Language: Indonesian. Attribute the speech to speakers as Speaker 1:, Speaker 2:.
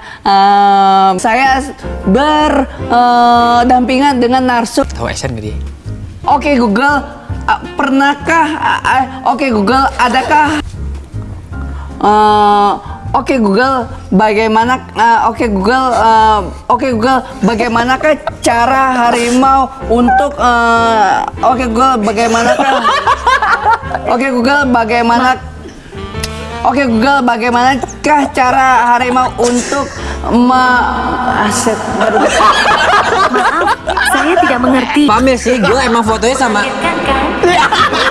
Speaker 1: em, saya berdampingan dengan narsum.
Speaker 2: Tahu SN gak dia?
Speaker 1: Oke Google, uh, pernahkah? uh, uh, Oke Google, adakah? Uh, Oke Google, bagaimana? uh, Oke Google, uh, Oke Google, bagaimanakah cara harimau untuk? uh, Oke Google, bagaimanakah? Oke Google, bagaimana? Oke Google, bagaimanakah cara harimau untuk ma aset?
Speaker 3: Maaf, saya tidak mengerti.
Speaker 2: Pamir sih, gue emang fotonya sama
Speaker 3: Kan kan?